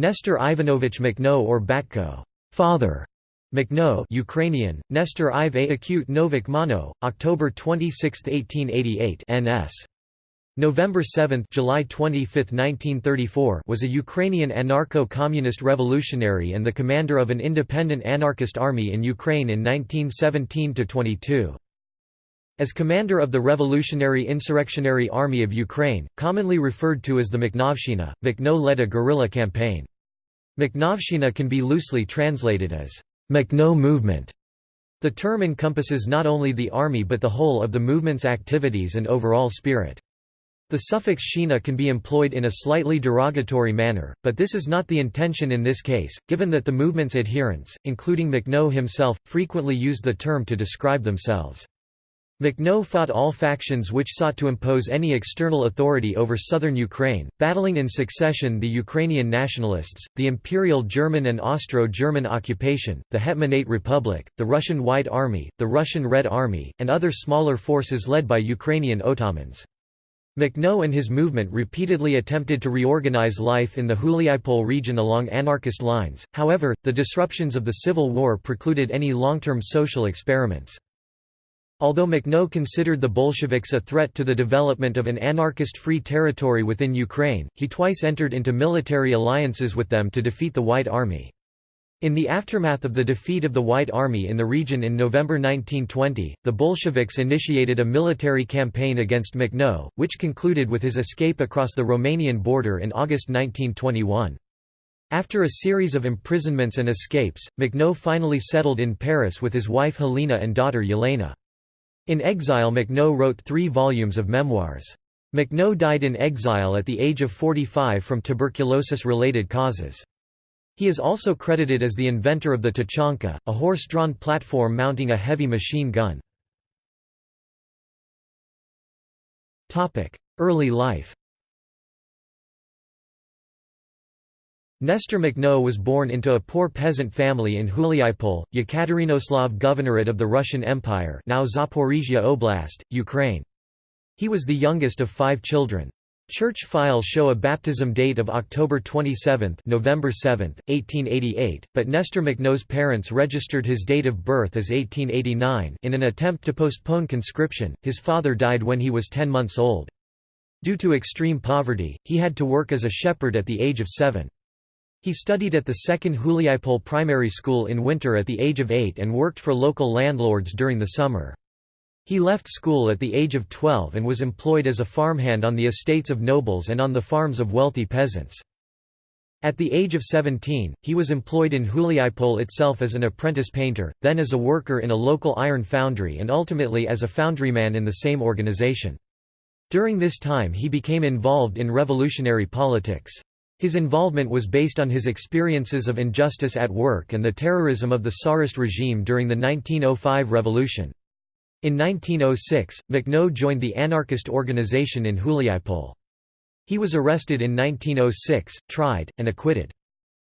Nestor Ivanovich Makhno or Batko father", Makhno Ukrainian, Nestor Ive Acute Novik Mano, October 26, 1888 NS. November 7 July 25, 1934 was a Ukrainian anarcho-communist revolutionary and the commander of an independent anarchist army in Ukraine in 1917–22. As commander of the Revolutionary Insurrectionary Army of Ukraine, commonly referred to as the Makhnovshchina, Makhno led a guerrilla campaign. Makhnovshchina can be loosely translated as Makhno movement. The term encompasses not only the army but the whole of the movement's activities and overall spirit. The suffix shina can be employed in a slightly derogatory manner, but this is not the intention in this case, given that the movement's adherents, including Makhno himself, frequently used the term to describe themselves. Makhno fought all factions which sought to impose any external authority over southern Ukraine, battling in succession the Ukrainian nationalists, the Imperial German and Austro-German occupation, the Hetmanate Republic, the Russian White Army, the Russian Red Army, and other smaller forces led by Ukrainian otamans. Makhno and his movement repeatedly attempted to reorganize life in the Huliaipol region along anarchist lines, however, the disruptions of the civil war precluded any long-term social experiments. Although Makhno considered the Bolsheviks a threat to the development of an anarchist free territory within Ukraine, he twice entered into military alliances with them to defeat the White Army. In the aftermath of the defeat of the White Army in the region in November 1920, the Bolsheviks initiated a military campaign against Makhno, which concluded with his escape across the Romanian border in August 1921. After a series of imprisonments and escapes, Makhno finally settled in Paris with his wife Helena and daughter Yelena. In exile Makhno wrote three volumes of memoirs. Makhno died in exile at the age of 45 from tuberculosis-related causes. He is also credited as the inventor of the Tachanka, a horse-drawn platform mounting a heavy machine gun. Early life Nestor Makhno was born into a poor peasant family in Huliaipol, Yekaterinoslav Governorate of the Russian Empire now Zaporizhia Oblast, Ukraine. He was the youngest of five children. Church files show a baptism date of October 27 November 7, 1888, but Nestor Makhno's parents registered his date of birth as 1889 in an attempt to postpone conscription. His father died when he was 10 months old. Due to extreme poverty, he had to work as a shepherd at the age of 7. He studied at the second Huliaipol primary school in winter at the age of 8 and worked for local landlords during the summer. He left school at the age of 12 and was employed as a farmhand on the estates of nobles and on the farms of wealthy peasants. At the age of 17, he was employed in Huliaipol itself as an apprentice painter, then as a worker in a local iron foundry and ultimately as a foundryman in the same organization. During this time he became involved in revolutionary politics. His involvement was based on his experiences of injustice at work and the terrorism of the Tsarist regime during the 1905 revolution. In 1906, Makhno joined the anarchist organization in Huliaipol. He was arrested in 1906, tried, and acquitted.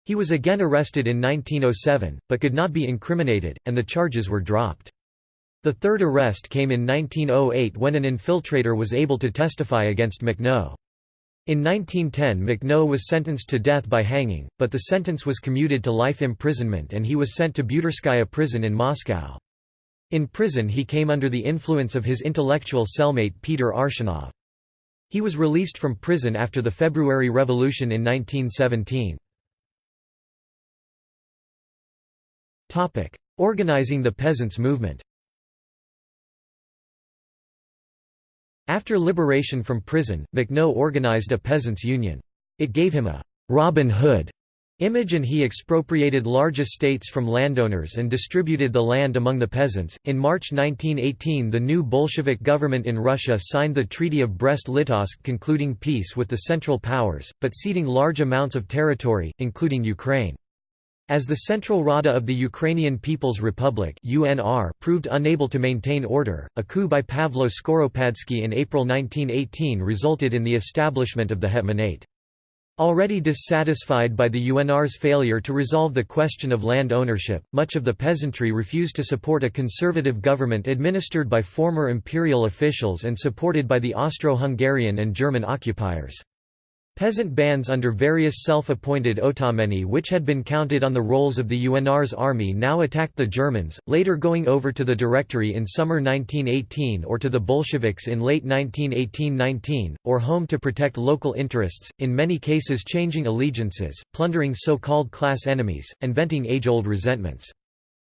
He was again arrested in 1907, but could not be incriminated, and the charges were dropped. The third arrest came in 1908 when an infiltrator was able to testify against Makhno. In 1910 Makhno was sentenced to death by hanging, but the sentence was commuted to life imprisonment and he was sent to Butirskaya prison in Moscow. In prison he came under the influence of his intellectual cellmate Peter Arshinov. He was released from prison after the February Revolution in 1917. Organizing the peasants' movement After liberation from prison, Makhno organized a peasants' union. It gave him a «Robin Hood» image and he expropriated large estates from landowners and distributed the land among the peasants. In March 1918, the new Bolshevik government in Russia signed the Treaty of Brest-Litovsk concluding peace with the Central Powers, but ceding large amounts of territory, including Ukraine. As the Central Rada of the Ukrainian People's Republic (UNR) proved unable to maintain order, a coup by Pavlo Skoropadsky in April 1918 resulted in the establishment of the Hetmanate. Already dissatisfied by the UNR's failure to resolve the question of land ownership, much of the peasantry refused to support a conservative government administered by former imperial officials and supported by the Austro-Hungarian and German occupiers. Peasant bands under various self-appointed otameni which had been counted on the rolls of the UNR's army now attacked the Germans, later going over to the Directory in summer 1918 or to the Bolsheviks in late 1918–19, or home to protect local interests, in many cases changing allegiances, plundering so-called class enemies, and venting age-old resentments.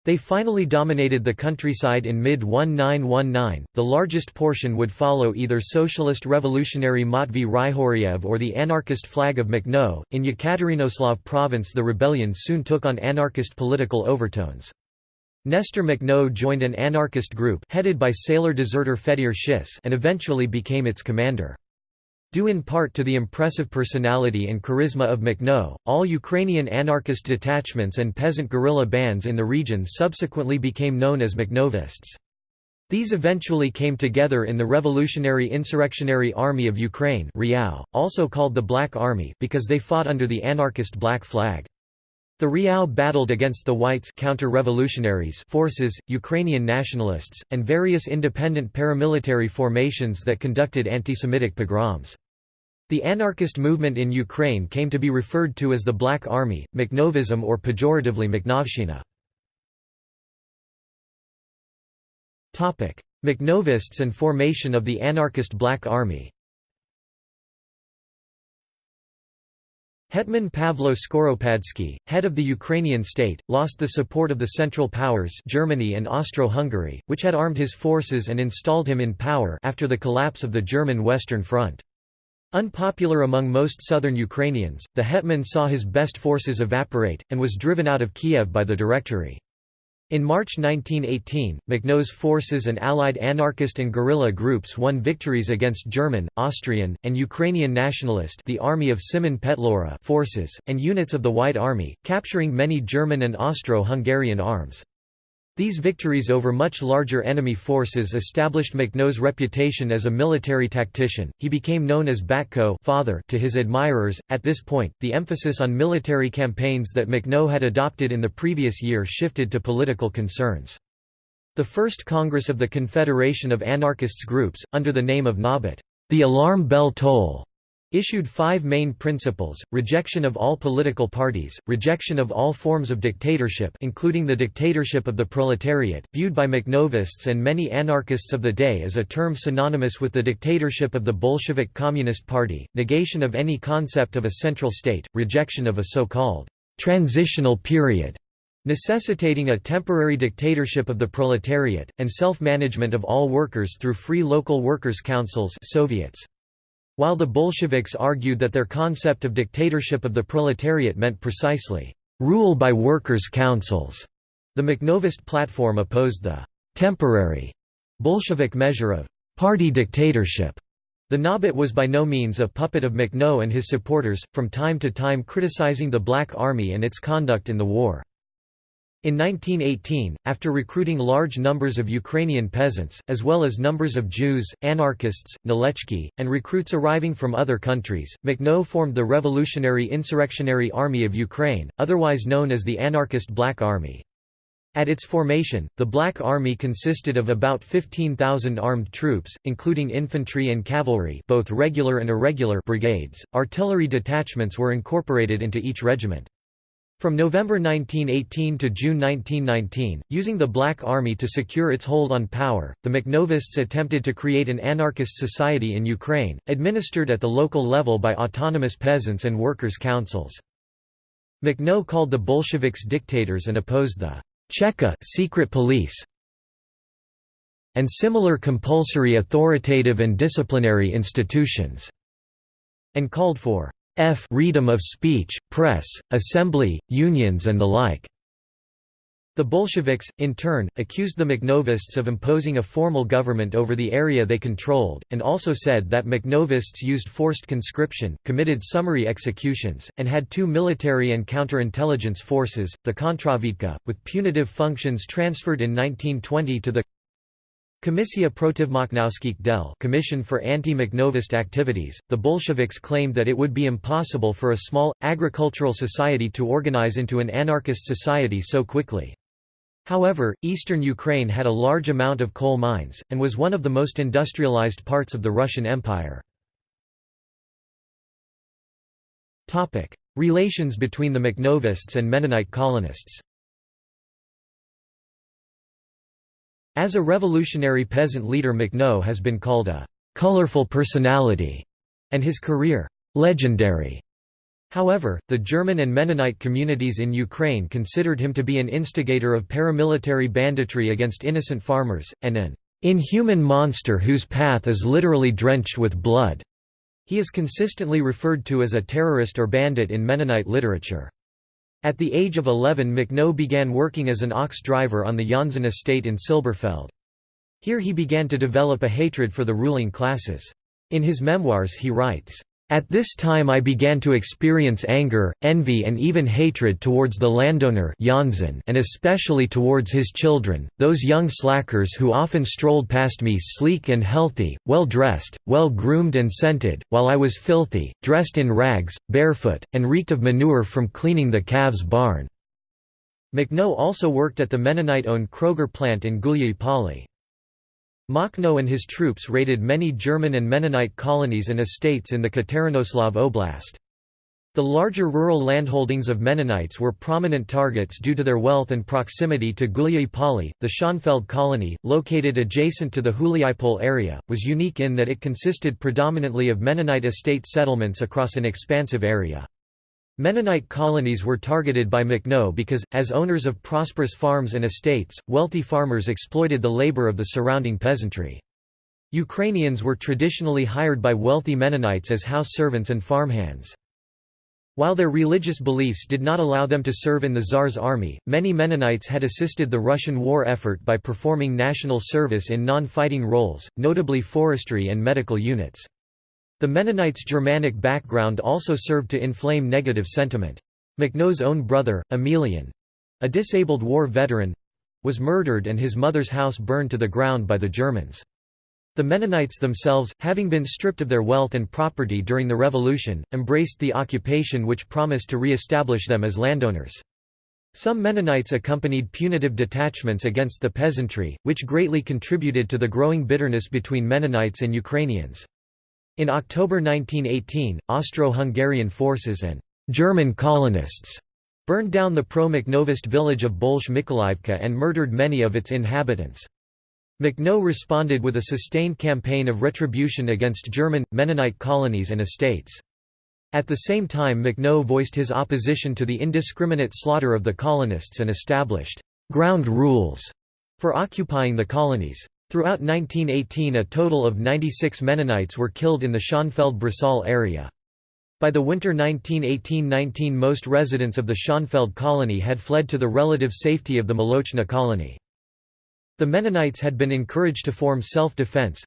They finally dominated the countryside in mid-1919. The largest portion would follow either socialist revolutionary Matvey Ryhoriev or the anarchist flag of Makhno. In Yekaterinoslav province, the rebellion soon took on anarchist political overtones. Nestor Makhno joined an anarchist group headed by sailor deserter Fedir Shis and eventually became its commander. Due in part to the impressive personality and charisma of Makhno, all Ukrainian anarchist detachments and peasant guerrilla bands in the region subsequently became known as Makhnovists. These eventually came together in the Revolutionary Insurrectionary Army of Ukraine also called the Black Army because they fought under the anarchist black flag. The Riau battled against the Whites counter-revolutionaries forces, Ukrainian nationalists, and various independent paramilitary formations that conducted anti-Semitic pogroms. The anarchist movement in Ukraine came to be referred to as the Black Army, Makhnovism or pejoratively Makhnovshchina. Makhnovists and formation of the anarchist Black Army Hetman Pavlo Skoropadsky, head of the Ukrainian state, lost the support of the Central Powers Germany and Austro-Hungary, which had armed his forces and installed him in power after the collapse of the German Western Front. Unpopular among most southern Ukrainians, the hetman saw his best forces evaporate, and was driven out of Kiev by the Directory. In March 1918, Makhno's forces and allied anarchist and guerrilla groups won victories against German, Austrian, and Ukrainian nationalist the Army of Simon Petliura forces, and units of the White Army, capturing many German and Austro-Hungarian arms. These victories over much larger enemy forces established Makhno's reputation as a military tactician. He became known as Batko father to his admirers. At this point, the emphasis on military campaigns that Makhno had adopted in the previous year shifted to political concerns. The first Congress of the Confederation of Anarchists groups, under the name of Nabat, the alarm bell toll, issued five main principles, rejection of all political parties, rejection of all forms of dictatorship including the dictatorship of the proletariat, viewed by Makhnovists and many anarchists of the day as a term synonymous with the dictatorship of the Bolshevik Communist Party, negation of any concept of a central state, rejection of a so-called «transitional period» necessitating a temporary dictatorship of the proletariat, and self-management of all workers through free local workers' councils Soviets. While the Bolsheviks argued that their concept of dictatorship of the proletariat meant precisely, "...rule by workers' councils", the Makhnovist platform opposed the "...temporary", Bolshevik measure of "...party dictatorship". The Nabat was by no means a puppet of Makhno and his supporters, from time to time criticizing the Black Army and its conduct in the war. In 1918, after recruiting large numbers of Ukrainian peasants, as well as numbers of Jews, anarchists, Nalechki, and recruits arriving from other countries, Makhno formed the Revolutionary Insurrectionary Army of Ukraine, otherwise known as the Anarchist Black Army. At its formation, the Black Army consisted of about 15,000 armed troops, including infantry and cavalry both regular and irregular brigades. Artillery detachments were incorporated into each regiment. From November 1918 to June 1919, using the Black Army to secure its hold on power, the Makhnovists attempted to create an anarchist society in Ukraine, administered at the local level by autonomous peasants and workers' councils. Makhno called the Bolsheviks dictators and opposed the Cheka secret police and similar compulsory authoritative and disciplinary institutions, and called for f freedom of speech, press, assembly, unions and the like. The Bolsheviks, in turn, accused the Makhnovists of imposing a formal government over the area they controlled, and also said that Makhnovists used forced conscription, committed summary executions, and had two military and counterintelligence forces, the Kontravidka, with punitive functions transferred in 1920 to the Komissia Protivmakhnovskich del Commission for Anti-Makhnovist Activities, the Bolsheviks claimed that it would be impossible for a small, agricultural society to organize into an anarchist society so quickly. However, eastern Ukraine had a large amount of coal mines, and was one of the most industrialized parts of the Russian Empire. Relations between the Makhnovists and Mennonite colonists As a revolutionary peasant leader Makhno has been called a «colorful personality» and his career «legendary». However, the German and Mennonite communities in Ukraine considered him to be an instigator of paramilitary banditry against innocent farmers, and an inhuman monster whose path is literally drenched with blood. He is consistently referred to as a terrorist or bandit in Mennonite literature. At the age of 11 Makhno began working as an ox driver on the Jansen estate in Silberfeld. Here he began to develop a hatred for the ruling classes. In his memoirs he writes, at this time I began to experience anger, envy and even hatred towards the landowner and especially towards his children, those young slackers who often strolled past me sleek and healthy, well dressed, well groomed and scented, while I was filthy, dressed in rags, barefoot, and reeked of manure from cleaning the calves' barn." Makhno also worked at the Mennonite-owned Kroger plant in Gulyi Makhno and his troops raided many German and Mennonite colonies and estates in the Katerinoslav Oblast. The larger rural landholdings of Mennonites were prominent targets due to their wealth and proximity to Gulyi Pali. The Schönfeld colony, located adjacent to the Huliaipol area, was unique in that it consisted predominantly of Mennonite estate settlements across an expansive area. Mennonite colonies were targeted by Makhno because, as owners of prosperous farms and estates, wealthy farmers exploited the labor of the surrounding peasantry. Ukrainians were traditionally hired by wealthy Mennonites as house servants and farmhands. While their religious beliefs did not allow them to serve in the Tsar's army, many Mennonites had assisted the Russian war effort by performing national service in non-fighting roles, notably forestry and medical units. The Mennonites' Germanic background also served to inflame negative sentiment. Makhno's own brother, Emilian—a disabled war veteran—was murdered and his mother's house burned to the ground by the Germans. The Mennonites themselves, having been stripped of their wealth and property during the Revolution, embraced the occupation which promised to re-establish them as landowners. Some Mennonites accompanied punitive detachments against the peasantry, which greatly contributed to the growing bitterness between Mennonites and Ukrainians. In October 1918, Austro-Hungarian forces and German colonists burned down the pro-Makhnovist village of Bolsh Mykolivka and murdered many of its inhabitants. Makhno responded with a sustained campaign of retribution against German, Mennonite colonies and estates. At the same time Makhno voiced his opposition to the indiscriminate slaughter of the colonists and established «ground rules» for occupying the colonies. Throughout 1918 a total of 96 Mennonites were killed in the Schönfeld-Bresal area. By the winter 1918–19 most residents of the Schönfeld colony had fled to the relative safety of the Molochna colony. The Mennonites had been encouraged to form self-defense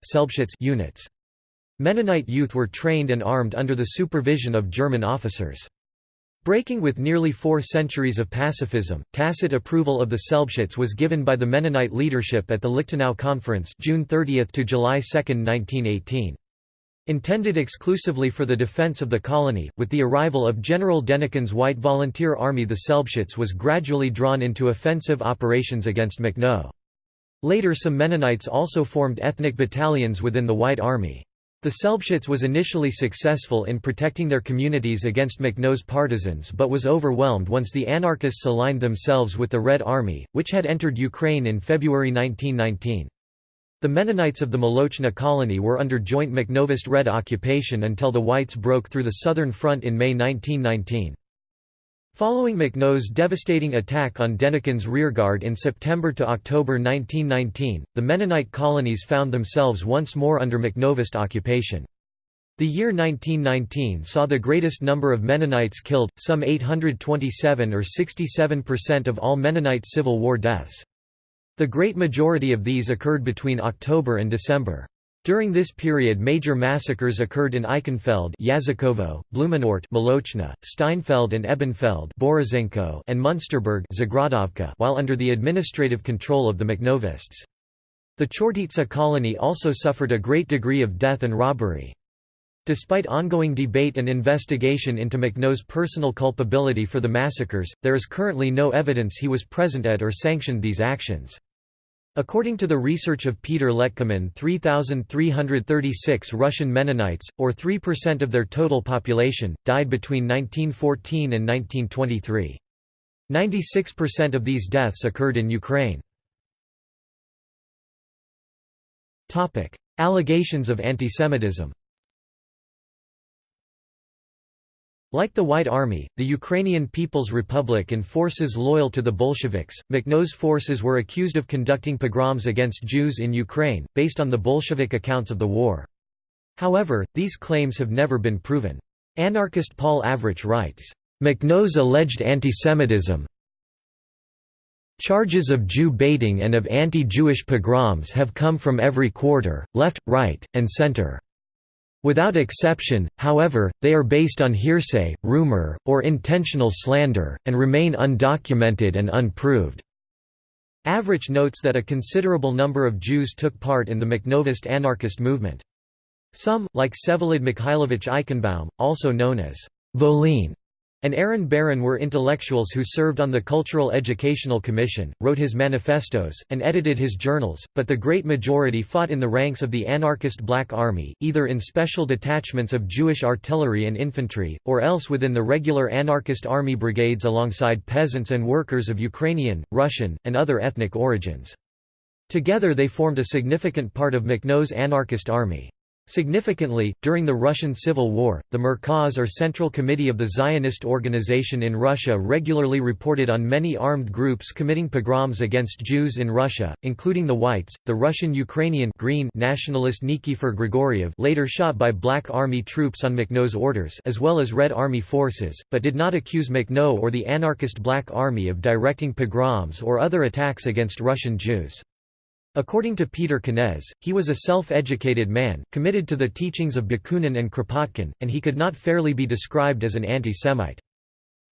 units. Mennonite youth were trained and armed under the supervision of German officers. Breaking with nearly four centuries of pacifism, tacit approval of the Selbstschutz was given by the Mennonite leadership at the Lichtenau Conference June 30 to July 2, 1918. Intended exclusively for the defense of the colony, with the arrival of General Denikin's White Volunteer Army the Selbstschutz was gradually drawn into offensive operations against Makhno. Later some Mennonites also formed ethnic battalions within the White Army. The Selbstschutz was initially successful in protecting their communities against Makhno's partisans but was overwhelmed once the anarchists aligned themselves with the Red Army, which had entered Ukraine in February 1919. The Mennonites of the Molochna colony were under joint Makhnovist Red occupation until the Whites broke through the Southern Front in May 1919. Following Makhno's devastating attack on Denikin's rearguard in September to October 1919, the Mennonite colonies found themselves once more under Makhnovist occupation. The year 1919 saw the greatest number of Mennonites killed, some 827 or 67% of all Mennonite Civil War deaths. The great majority of these occurred between October and December. During this period major massacres occurred in Eichenfeld Yazykovo, Blumenort Molochna, Steinfeld and Ebenfeld Borizenko and Munsterberg Zagradovka while under the administrative control of the Makhnovists. The Chortitsa colony also suffered a great degree of death and robbery. Despite ongoing debate and investigation into Makhno's personal culpability for the massacres, there is currently no evidence he was present at or sanctioned these actions. According to the research of Peter Letkemann 3,336 Russian Mennonites, or 3% of their total population, died between 1914 and 1923. 96% of these deaths occurred in Ukraine. Allegations of antisemitism Like the White Army, the Ukrainian People's Republic and forces loyal to the Bolsheviks, Makhno's forces were accused of conducting pogroms against Jews in Ukraine, based on the Bolshevik accounts of the war. However, these claims have never been proven. Anarchist Paul Avrich writes, "Makhno's alleged antisemitism Charges of Jew baiting and of anti-Jewish pogroms have come from every quarter, left, right, and center. Without exception, however, they are based on hearsay, rumor, or intentional slander, and remain undocumented and unproved. Avrich notes that a considerable number of Jews took part in the Makhnovist anarchist movement. Some, like Vsevolod Mikhailovich Eichenbaum, also known as Volin, and Aaron Baron were intellectuals who served on the Cultural Educational Commission, wrote his manifestos, and edited his journals, but the great majority fought in the ranks of the anarchist Black Army, either in special detachments of Jewish artillery and infantry, or else within the regular anarchist army brigades alongside peasants and workers of Ukrainian, Russian, and other ethnic origins. Together they formed a significant part of Makhno's anarchist army. Significantly, during the Russian Civil War, the Merkaz or Central Committee of the Zionist Organization in Russia regularly reported on many armed groups committing pogroms against Jews in Russia, including the Whites, the Russian-Ukrainian Green nationalist Nikifor Grigoriev later shot by Black Army troops on Makhno's orders as well as Red Army forces, but did not accuse Makhno or the anarchist Black Army of directing pogroms or other attacks against Russian Jews. According to Peter Kenez, he was a self-educated man, committed to the teachings of Bakunin and Kropotkin, and he could not fairly be described as an anti-Semite.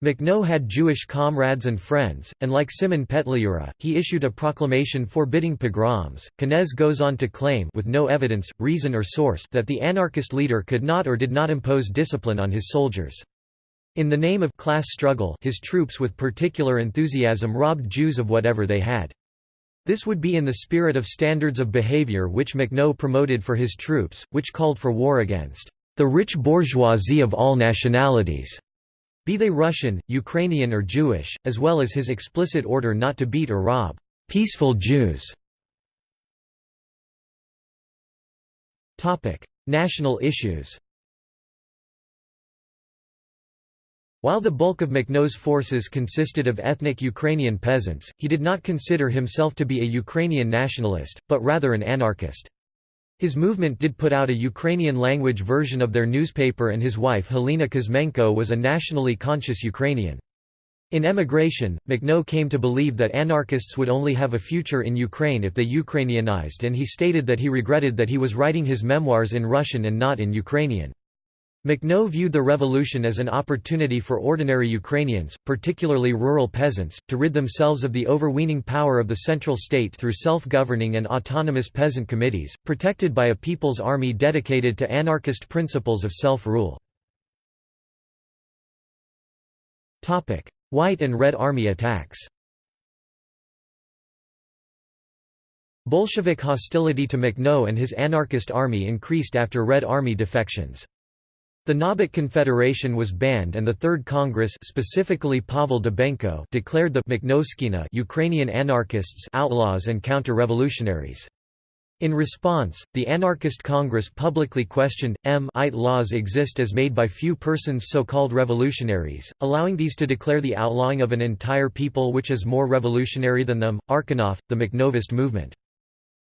Makhno had Jewish comrades and friends, and like Simon Petliura, he issued a proclamation forbidding pogroms. Kenez goes on to claim with no evidence, reason or source that the anarchist leader could not or did not impose discipline on his soldiers. In the name of class struggle his troops with particular enthusiasm robbed Jews of whatever they had. This would be in the spirit of standards of behavior which Makhno promoted for his troops, which called for war against the rich bourgeoisie of all nationalities, be they Russian, Ukrainian or Jewish, as well as his explicit order not to beat or rob peaceful Jews. National issues While the bulk of Makhno's forces consisted of ethnic Ukrainian peasants, he did not consider himself to be a Ukrainian nationalist, but rather an anarchist. His movement did put out a Ukrainian-language version of their newspaper and his wife Helena Kuzmenko was a nationally conscious Ukrainian. In emigration, Makhno came to believe that anarchists would only have a future in Ukraine if they Ukrainianized and he stated that he regretted that he was writing his memoirs in Russian and not in Ukrainian. Makhno viewed the revolution as an opportunity for ordinary Ukrainians, particularly rural peasants, to rid themselves of the overweening power of the central state through self-governing and autonomous peasant committees, protected by a people's army dedicated to anarchist principles of self-rule. White and Red Army attacks Bolshevik hostility to Makhno and his anarchist army increased after Red Army defections. The Nabat Confederation was banned and the Third Congress specifically Pavel Dybenko declared the Makhnovshchina Ukrainian anarchists outlaws and counter-revolutionaries. In response, the Anarchist Congress publicly questioned, M IT laws exist as made by few persons so-called revolutionaries, allowing these to declare the outlawing of an entire people which is more revolutionary than them. Arkhanov, the Makhnovist movement.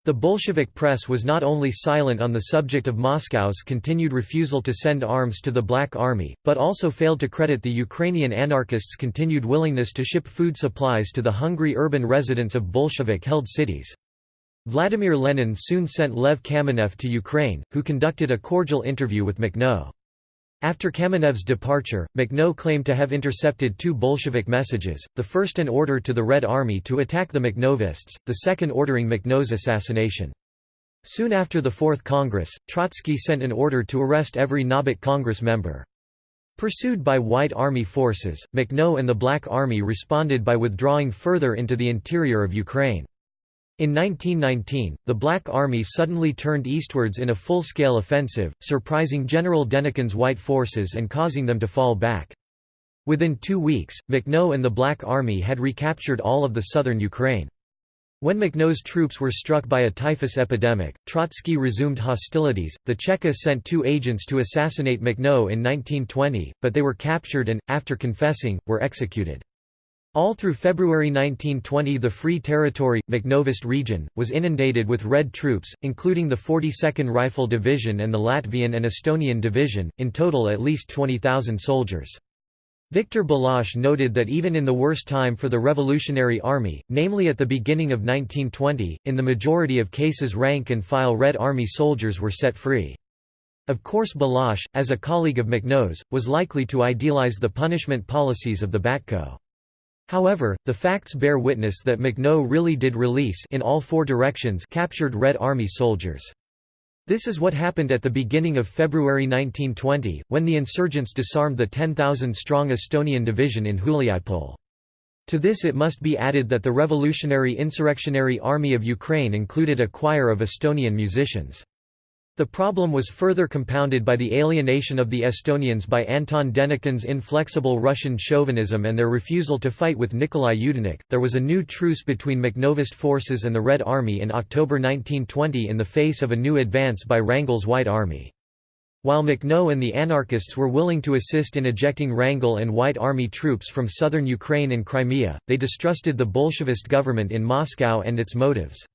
The Bolshevik press was not only silent on the subject of Moscow's continued refusal to send arms to the Black Army, but also failed to credit the Ukrainian anarchists' continued willingness to ship food supplies to the hungry urban residents of Bolshevik-held cities. Vladimir Lenin soon sent Lev Kamenev to Ukraine, who conducted a cordial interview with Makhno. After Kamenev's departure, Makhno claimed to have intercepted two Bolshevik messages, the first an order to the Red Army to attack the Makhnovists, the second ordering Makhno's assassination. Soon after the Fourth Congress, Trotsky sent an order to arrest every Nabat Congress member. Pursued by White Army forces, Makhno and the Black Army responded by withdrawing further into the interior of Ukraine. In 1919, the Black Army suddenly turned eastwards in a full-scale offensive, surprising General Denikin's white forces and causing them to fall back. Within two weeks, Makhno and the Black Army had recaptured all of the southern Ukraine. When Makhno's troops were struck by a typhus epidemic, Trotsky resumed hostilities. The Cheka sent two agents to assassinate Makhno in 1920, but they were captured and, after confessing, were executed. All through February 1920 the Free Territory, Makhnovist region, was inundated with Red troops, including the 42nd Rifle Division and the Latvian and Estonian Division, in total at least 20,000 soldiers. Victor Belash noted that even in the worst time for the Revolutionary Army, namely at the beginning of 1920, in the majority of cases rank-and-file Red Army soldiers were set free. Of course Belash, as a colleague of Makhno's, was likely to idealize the punishment policies of the Batko. However, the facts bear witness that Makhno really did release in all four directions captured Red Army soldiers. This is what happened at the beginning of February 1920, when the insurgents disarmed the 10,000-strong Estonian division in Huliaipol. To this it must be added that the Revolutionary Insurrectionary Army of Ukraine included a choir of Estonian musicians. The problem was further compounded by the alienation of the Estonians by Anton Denikin's inflexible Russian chauvinism and their refusal to fight with Nikolai Yudenich. There was a new truce between Makhnovist forces and the Red Army in October 1920 in the face of a new advance by Wrangel's White Army. While Makhno and the anarchists were willing to assist in ejecting Wrangel and White Army troops from southern Ukraine and Crimea, they distrusted the Bolshevist government in Moscow and its motives.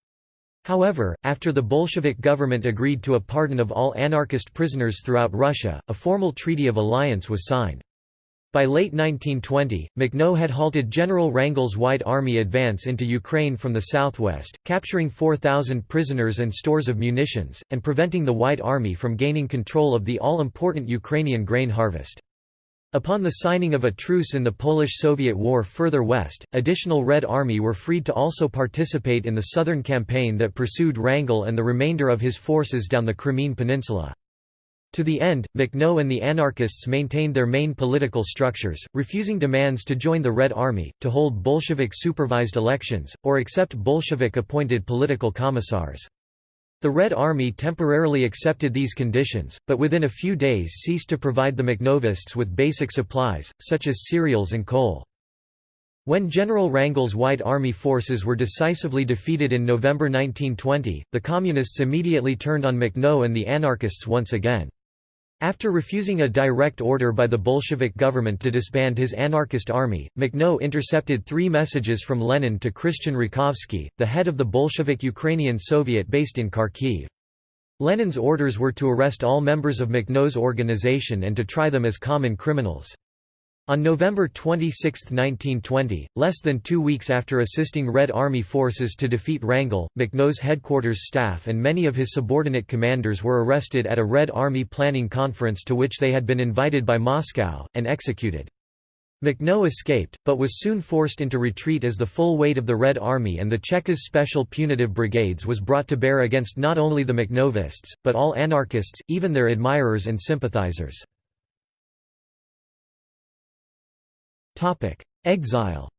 However, after the Bolshevik government agreed to a pardon of all anarchist prisoners throughout Russia, a formal treaty of alliance was signed. By late 1920, Makhno had halted General Wrangel's White Army advance into Ukraine from the southwest, capturing 4,000 prisoners and stores of munitions, and preventing the White Army from gaining control of the all-important Ukrainian grain harvest. Upon the signing of a truce in the Polish-Soviet War further west, additional Red Army were freed to also participate in the southern campaign that pursued Wrangel and the remainder of his forces down the Crimean Peninsula. To the end, Makhno and the anarchists maintained their main political structures, refusing demands to join the Red Army, to hold Bolshevik-supervised elections, or accept Bolshevik-appointed political commissars. The Red Army temporarily accepted these conditions, but within a few days ceased to provide the Makhnovists with basic supplies, such as cereals and coal. When General Wrangel's White Army forces were decisively defeated in November 1920, the Communists immediately turned on Makhno and the anarchists once again. After refusing a direct order by the Bolshevik government to disband his anarchist army, Makhno intercepted three messages from Lenin to Christian Rakovsky, the head of the Bolshevik Ukrainian Soviet based in Kharkiv. Lenin's orders were to arrest all members of Makhno's organization and to try them as common criminals. On November 26, 1920, less than two weeks after assisting Red Army forces to defeat Wrangel, Makhno's headquarters staff and many of his subordinate commanders were arrested at a Red Army planning conference to which they had been invited by Moscow, and executed. Makhno escaped, but was soon forced into retreat as the full weight of the Red Army and the Chekas Special Punitive Brigades was brought to bear against not only the Makhnovists, but all anarchists, even their admirers and sympathizers. Exile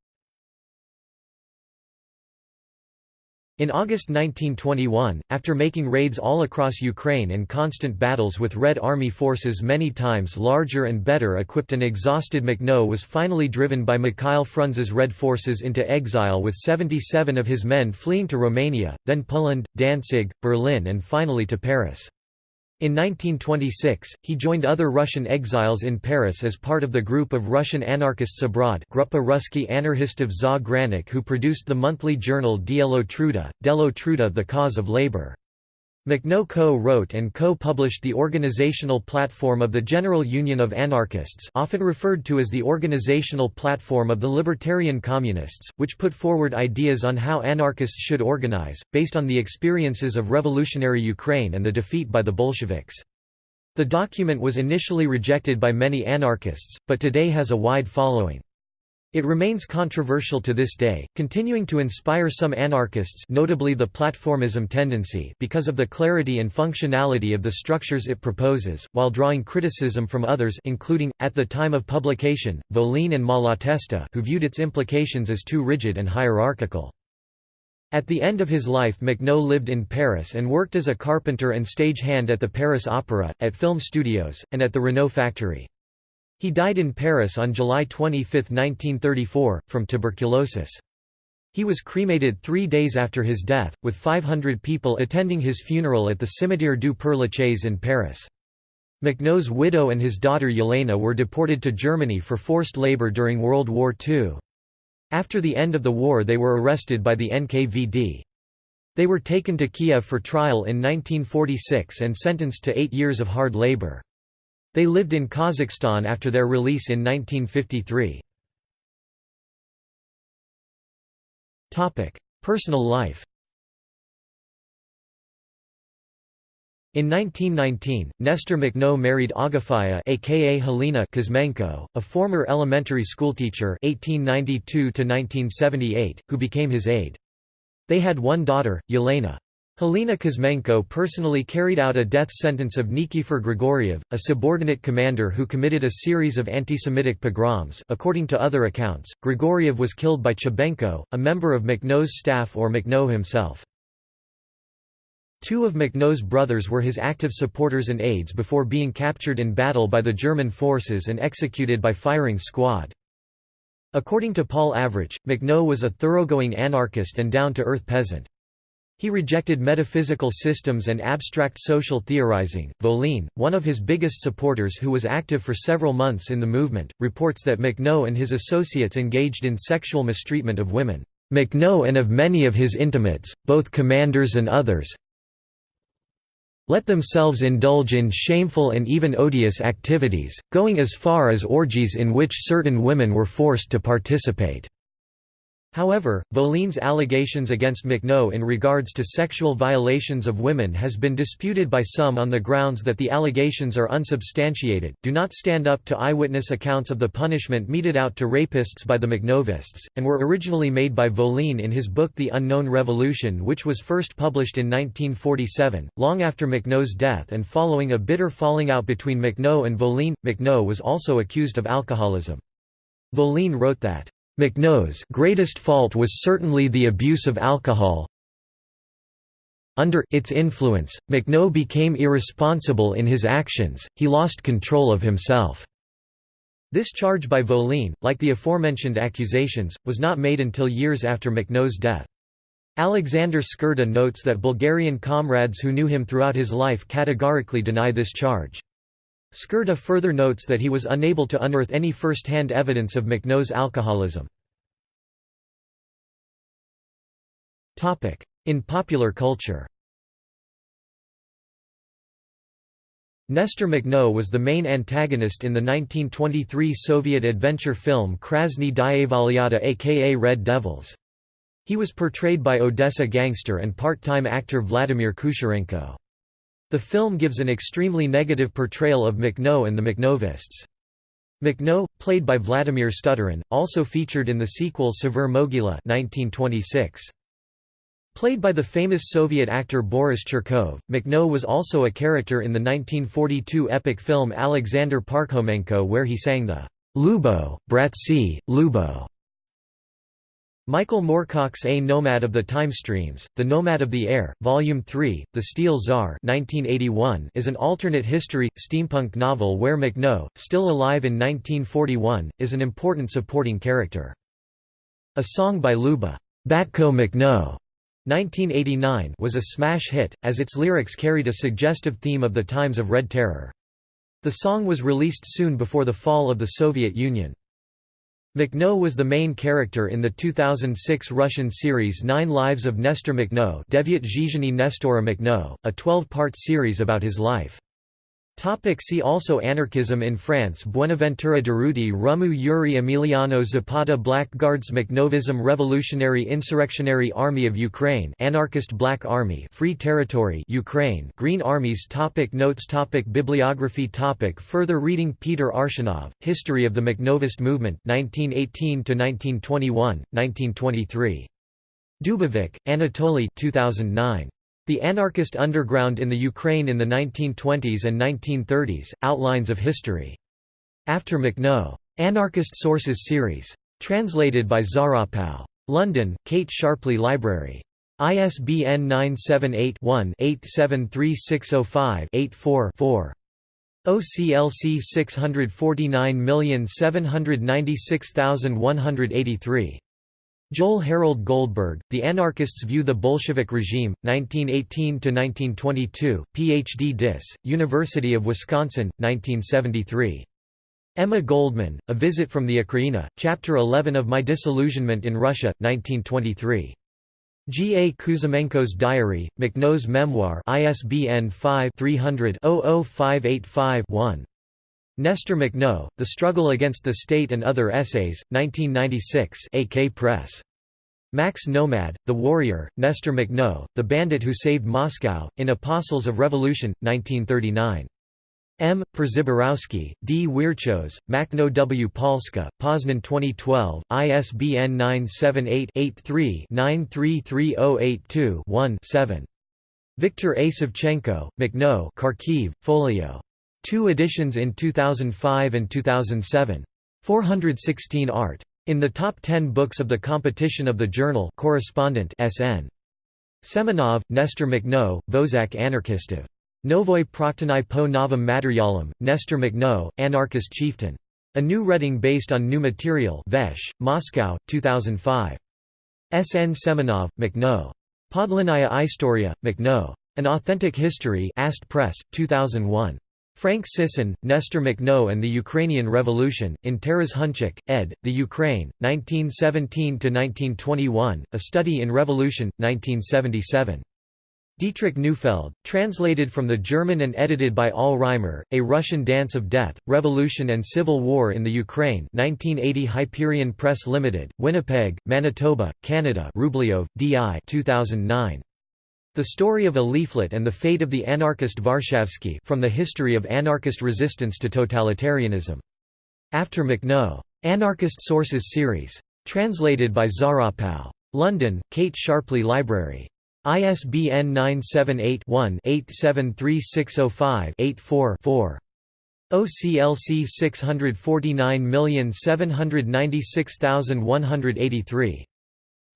In August 1921, after making raids all across Ukraine and constant battles with Red Army forces many times larger and better equipped and exhausted Makhno was finally driven by Mikhail Frunze's Red forces into exile with 77 of his men fleeing to Romania, then Poland, Danzig, Berlin and finally to Paris. In 1926, he joined other Russian exiles in Paris as part of the group of Russian anarchists abroad Gruppa Ruski Anarchistov za Granik who produced the monthly journal Dielo Truda, Delo Truda the Cause of Labor. Makhno co-wrote and co-published the organizational platform of the General Union of Anarchists often referred to as the organizational platform of the Libertarian Communists, which put forward ideas on how anarchists should organize, based on the experiences of revolutionary Ukraine and the defeat by the Bolsheviks. The document was initially rejected by many anarchists, but today has a wide following. It remains controversial to this day, continuing to inspire some anarchists notably the platformism tendency because of the clarity and functionality of the structures it proposes, while drawing criticism from others including, at the time of publication, Voline and Malatesta who viewed its implications as too rigid and hierarchical. At the end of his life Mecnaut lived in Paris and worked as a carpenter and stagehand at the Paris Opera, at film studios, and at the Renault factory. He died in Paris on July 25, 1934, from tuberculosis. He was cremated three days after his death, with 500 people attending his funeral at the Cimetière du Père Lachaise in Paris. Mecnaut's widow and his daughter Yelena were deported to Germany for forced labor during World War II. After the end of the war they were arrested by the NKVD. They were taken to Kiev for trial in 1946 and sentenced to eight years of hard labor. They lived in Kazakhstan after their release in 1953. Personal life In 1919, Nestor Makhno married Agafia aka Helena Kuzmenko, a former elementary schoolteacher 1892 who became his aide. They had one daughter, Yelena. Helena Kuzmenko personally carried out a death sentence of Nikifor Grigoriev, a subordinate commander who committed a series of anti-Semitic pogroms according to other accounts, Grigoriev was killed by Chabenko, a member of Makhno's staff or Makhno himself. Two of Makhno's brothers were his active supporters and aides before being captured in battle by the German forces and executed by firing squad. According to Paul Avrich, Makhno was a thoroughgoing anarchist and down-to-earth peasant. He rejected metaphysical systems and abstract social theorizing. Voline, one of his biggest supporters who was active for several months in the movement, reports that Makhno and his associates engaged in sexual mistreatment of women. Makhno and of many of his intimates, both commanders and others, let themselves indulge in shameful and even odious activities, going as far as orgies in which certain women were forced to participate. However, Voline's allegations against Makhno in regards to sexual violations of women has been disputed by some on the grounds that the allegations are unsubstantiated, do not stand up to eyewitness accounts of the punishment meted out to rapists by the Makhnovists, and were originally made by Voline in his book The Unknown Revolution which was first published in 1947, long after Makhno's death and following a bitter falling out between Makhno and Voline. Makhno was also accused of alcoholism. Voline wrote that Makhno's greatest fault was certainly the abuse of alcohol. Under its influence, Makhno became irresponsible in his actions, he lost control of himself. This charge by Voline, like the aforementioned accusations, was not made until years after Makhno's death. Alexander Skirda notes that Bulgarian comrades who knew him throughout his life categorically deny this charge. Skirda further notes that he was unable to unearth any first-hand evidence of Makhno's alcoholism. In popular culture Nestor Makhno was the main antagonist in the 1923 Soviet adventure film Krasny Dievolyata aka Red Devils. He was portrayed by Odessa gangster and part-time actor Vladimir Kusharenko. The film gives an extremely negative portrayal of Makhno and the Makhnovists. Makhno, played by Vladimir Stuturin, also featured in the sequel Severe Mogila 1926. Played by the famous Soviet actor Boris Chirkov, Makhno was also a character in the 1942 epic film Alexander Parkhomenko where he sang the Lubo, Bratsi, Lubo Michael Moorcock's A Nomad of the Time Streams, The Nomad of the Air, Volume 3, The Steel Tsar 1981 is an alternate history, steampunk novel where Makhno, still alive in 1941, is an important supporting character. A song by Luba, Batko Makhno 1989 was a smash hit, as its lyrics carried a suggestive theme of the times of Red Terror. The song was released soon before the fall of the Soviet Union. Makhno was the main character in the 2006 Russian series Nine Lives of Nestor Makhno Devyat Zhizhny Nestora Makhno, a 12-part series about his life. Topic see also Anarchism in France Buenaventura Durruti Rumu Yuri Emiliano Zapata Blackguards Makhnovism Revolutionary Insurrectionary Army of Ukraine Anarchist Black Army Free Territory Ukraine Green Armies topic Notes topic Bibliography topic Further reading Peter Arshinov, History of the Makhnovist Movement 1918–1921, 1923. Dubovik, Anatoly 2009. The Anarchist Underground in the Ukraine in the 1920s and 1930s, Outlines of History. After Makhno. Anarchist Sources Series. Translated by Zaropau. London, Kate Sharpley Library. ISBN 978-1-873605-84-4. OCLC 649796183. Joel Harold Goldberg, The Anarchists View the Bolshevik Regime, 1918–1922, Ph.D. Dis, University of Wisconsin, 1973. Emma Goldman, A Visit from the Ukraina, Chapter 11 of My Disillusionment in Russia, 1923. G. A. Kuzamenko's Diary, Makhno's Memoir ISBN 5-300-00585-1. Nestor Makhno, The Struggle Against the State and Other Essays, 1996 AK Press. Max Nomad, The Warrior, Nestor Makhno, The Bandit Who Saved Moscow, in Apostles of Revolution, 1939. M. Przeborowski, D. Wierchos, Makhno W. Polska, Poznan 2012, ISBN 978-83-933082-1-7. Viktor A. Savchenko, Makhno Kharkiv, Folio. Two editions in 2005 and 2007. 416 art. In the top 10 books of the competition of the journal correspondent SN. Semenov, Nestor Makhno, Vozak Anarchistov. Novoi Praktanai po novom materialum, Nestor Makhno, Anarchist Chieftain. A new reading based on new material Vesh, Moscow, 2005. S. N. Semenov, Makhno. Podlinaya Istoria, Makhno. An Authentic History Ast Press, 2001. Frank Sysyn, Nestor Makhno and the Ukrainian Revolution, in Taras Hunczak, ed., The Ukraine, 1917–1921, A Study in Revolution, 1977. Dietrich Neufeld, translated from the German and edited by Al Reimer, A Russian Dance of Death, Revolution and Civil War in the Ukraine 1980 Hyperion Press Limited, Winnipeg, Manitoba, Canada Rubliov, D.I. 2009. The Story of a Leaflet and the Fate of the Anarchist Varshavsky from the History of Anarchist Resistance to Totalitarianism. After Makhno. Anarchist Sources Series. Translated by Zaropow. London, Kate Sharpley Library. ISBN 978-1-873605-84-4. OCLC 649796183.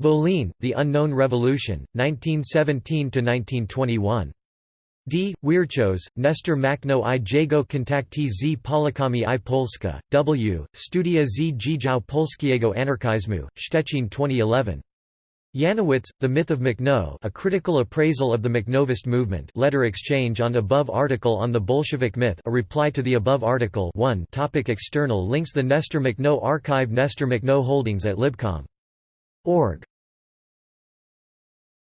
Volin, The Unknown Revolution, 1917–1921. D. Wierchos, Nestor Makhno i jego kontakty z Polakami i Polska, W. Studia z Dziedzał Polskiego Anarchizmu, Szczecin 2011. Janowitz, The Myth of Makhno a critical appraisal of the Makhnovist movement letter exchange on above article on the Bolshevik myth a reply to the above article 1 topic External links The Nestor Makhno Archive Nestor Makhno Holdings at Libcom.org